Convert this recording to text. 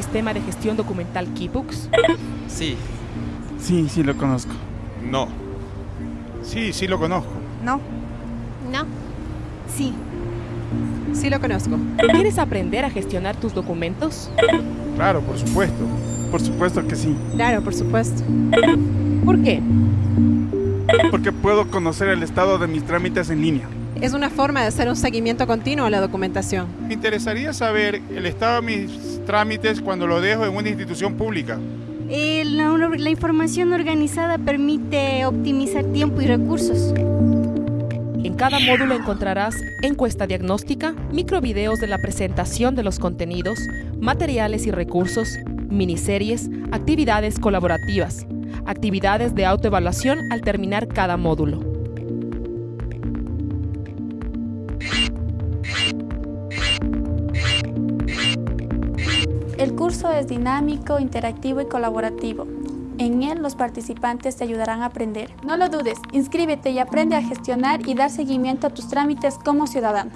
sistema de gestión documental Keybooks? Sí. Sí, sí lo conozco. No. Sí, sí lo conozco. No. No. Sí. Sí lo conozco. ¿Quieres aprender a gestionar tus documentos? Claro, por supuesto. Por supuesto que sí. Claro, por supuesto. ¿Por qué? Porque puedo conocer el estado de mis trámites en línea. Es una forma de hacer un seguimiento continuo a la documentación. Me interesaría saber el estado de mis trámites cuando lo dejo en una institución pública. Eh, la, la información organizada permite optimizar tiempo y recursos. En cada módulo encontrarás encuesta diagnóstica, microvideos de la presentación de los contenidos, materiales y recursos, miniseries, actividades colaborativas, actividades de autoevaluación al terminar cada módulo. El curso es dinámico, interactivo y colaborativo. En él los participantes te ayudarán a aprender. No lo dudes, inscríbete y aprende a gestionar y dar seguimiento a tus trámites como ciudadano.